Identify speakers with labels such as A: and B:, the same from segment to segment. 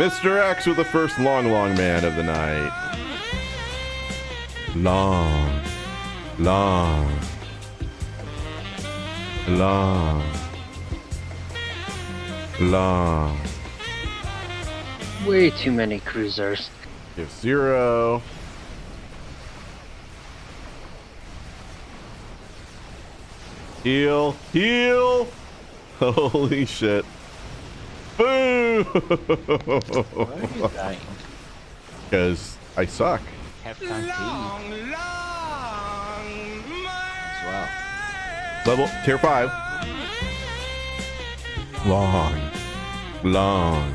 A: Mr. X with the first long, long man of the night. Long, long, long, long.
B: Way too many cruisers.
A: Give zero. Heal, heal. Holy shit. Boo!
C: Why are you dying?
A: Because I suck.
C: Have time to eat as.
A: Level tier five. Long, long,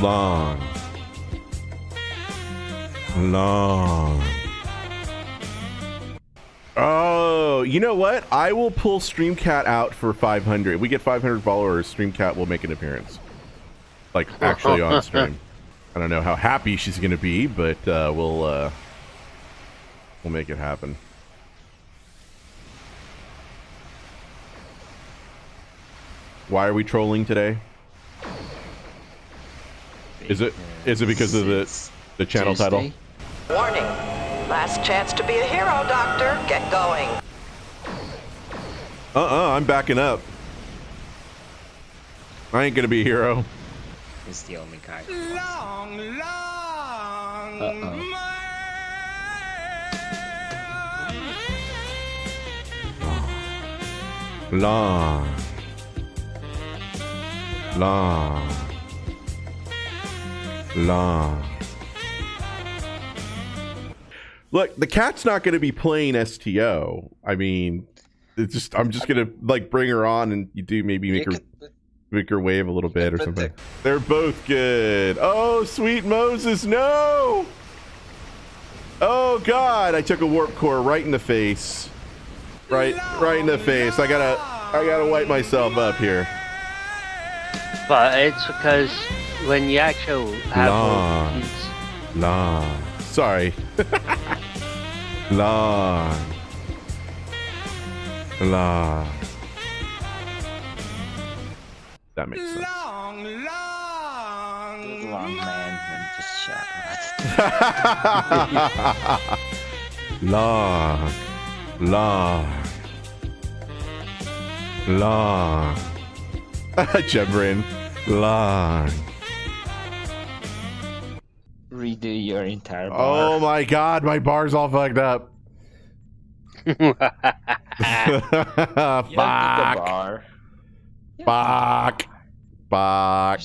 A: long, long. Oh, you know what? I will pull Streamcat out for 500. We get 500 followers. Streamcat will make an appearance, like actually on stream. I don't know how happy she's gonna be, but uh, we'll uh, we'll make it happen. Why are we trolling today? Is it is it because of the the channel title?
D: Warning. Last chance to be a hero, Doctor. Get going.
A: Uh-uh, I'm backing up. I ain't gonna be a hero.
C: It's the only guy.
E: Long, long.
C: Uh-oh.
A: Long. Long. Long. Look, the cat's not going to be playing STO. I mean, it's just I'm just going to like bring her on and you do maybe make her make her wave a little bit or something. They're both good. Oh, sweet Moses, no! Oh God, I took a warp core right in the face. Right, right in the face. I gotta, I gotta wipe myself up here.
B: But it's because when you actually have it's-
A: Long. Sorry. Long. Long. That makes sense.
E: Long, long.
C: Long man and just shot.
A: long, long, long. Jebrin, long.
C: Redo your entire bar.
A: Oh my god, my bar's all fucked up.
C: You don't need the
A: Fuck.
C: bar.
A: Fuck. Fuck.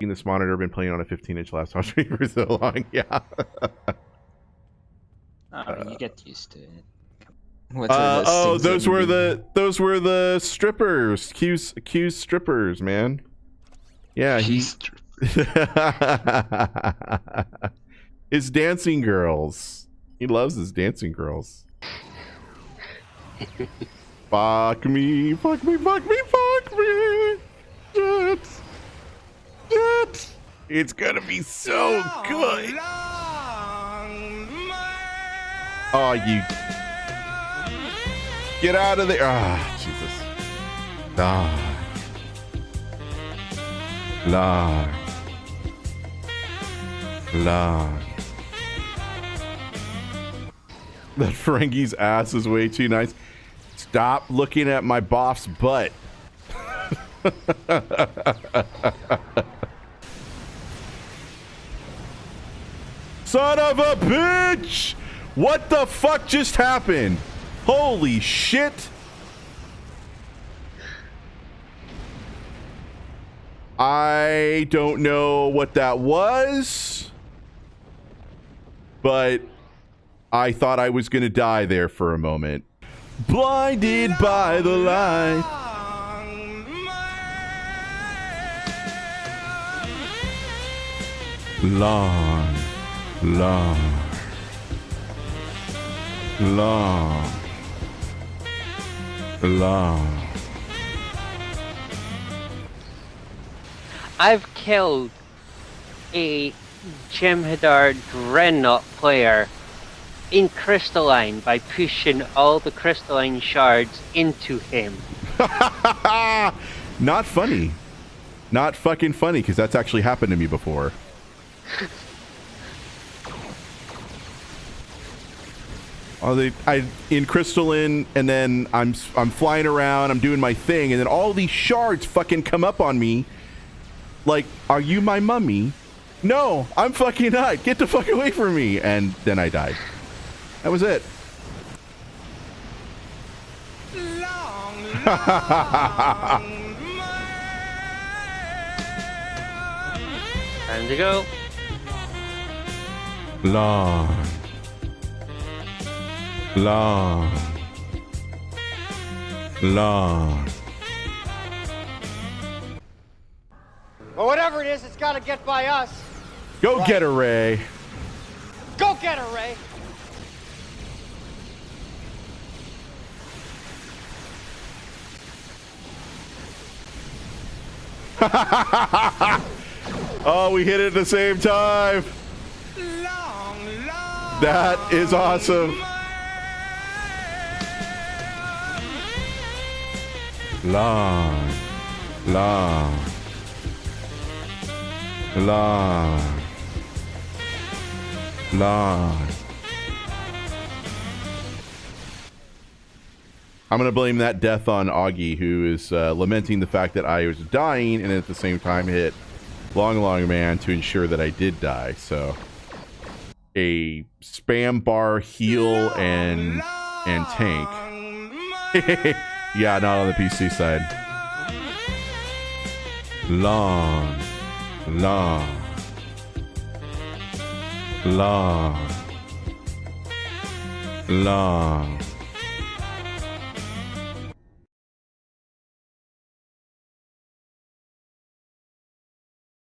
A: This monitor, I've been playing on a 15 inch laptop screen for so long. Yeah.
C: oh, you get used to it.
A: Uh,
C: those
A: oh, those were the those were the strippers, accused accused strippers, man. Yeah, he. his dancing girls. He loves his dancing girls. fuck me, fuck me, fuck me, fuck me. Jet. Jet. It's gonna be so good. Oh, you. Get out of there. Ah, Jesus. Ah. Lord. That Ferengi's ass is way too nice. Stop looking at my boff's butt. Son of a bitch! What the fuck just happened? Holy shit! I don't know what that was, but I thought I was gonna die there for a moment. Blinded by the light. Long, long, long, long.
B: I've killed a Jem'Hadar Dreadnought player in Crystalline by pushing all the Crystalline shards into him.
A: Not funny. not fucking funny because that's actually happened to me before. Oh, they, I in crystalline, and then I'm I'm flying around, I'm doing my thing, and then all these shards fucking come up on me. Like, are you my mummy? No, I'm fucking not. Get the fuck away from me! And then I died. That was it.
E: Long, long
B: Time to go.
A: Long. Long. Long.
F: Well, whatever it is, it's got to get by us.
A: Go get her, Ray.
F: Go get her, Ray.
A: oh, we hit it at the same time.
E: long, long
A: That is awesome. Long, long, long, long. I'm gonna blame that death on Augie, who is uh, lamenting the fact that I was dying and at the same time hit Long Long Man to ensure that I did die. So a spam bar heal and and tank. yeah, not on the PC side. Long, long, long, long.